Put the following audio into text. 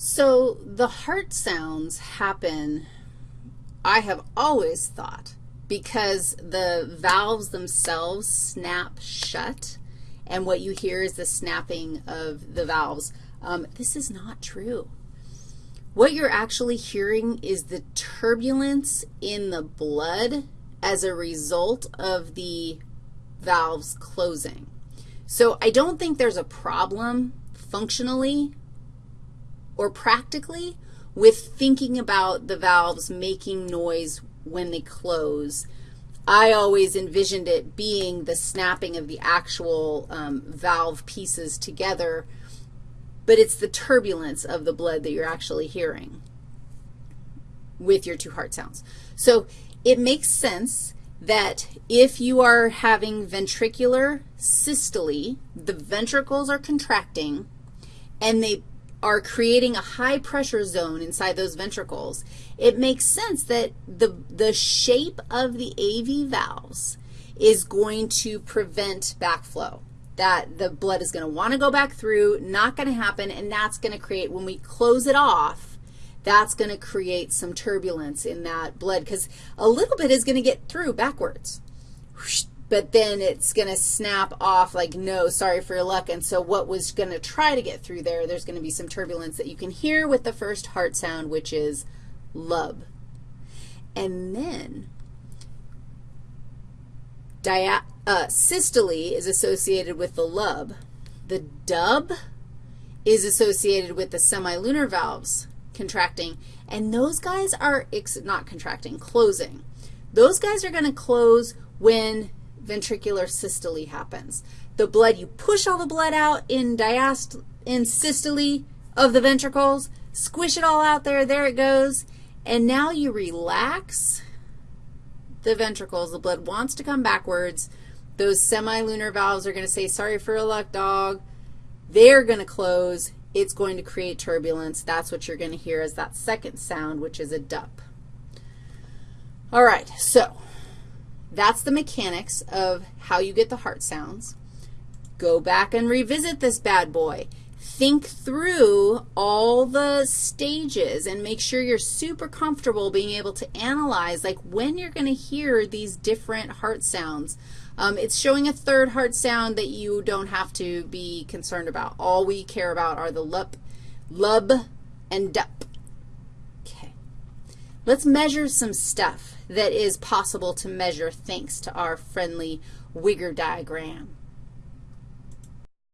So the heart sounds happen, I have always thought, because the valves themselves snap shut, and what you hear is the snapping of the valves. Um, this is not true. What you're actually hearing is the turbulence in the blood as a result of the valves closing. So I don't think there's a problem functionally or practically with thinking about the valves making noise when they close. I always envisioned it being the snapping of the actual um, valve pieces together, but it's the turbulence of the blood that you're actually hearing with your two heart sounds. So it makes sense that if you are having ventricular systole, the ventricles are contracting, and they are creating a high pressure zone inside those ventricles, it makes sense that the, the shape of the AV valves is going to prevent backflow, that the blood is going to want to go back through, not going to happen, and that's going to create, when we close it off, that's going to create some turbulence in that blood because a little bit is going to get through backwards but then it's going to snap off like, no, sorry for your luck. And so what was going to try to get through there, there's going to be some turbulence that you can hear with the first heart sound, which is lub. And then dia uh, systole is associated with the lub. The dub is associated with the semilunar valves contracting, and those guys are not contracting, closing. Those guys are going to close when ventricular systole happens. The blood, you push all the blood out in diast in systole of the ventricles, squish it all out there, there it goes, and now you relax the ventricles. The blood wants to come backwards. Those semilunar valves are going to say, sorry for your luck, dog. They're going to close. It's going to create turbulence. That's what you're going to hear as that second sound, which is a dup. All right, so that's the mechanics of how you get the heart sounds. Go back and revisit this bad boy. Think through all the stages and make sure you're super comfortable being able to analyze, like, when you're going to hear these different heart sounds. Um, it's showing a third heart sound that you don't have to be concerned about. All we care about are the lup, lub, and dup. Let's measure some stuff that is possible to measure thanks to our friendly Wigger diagram.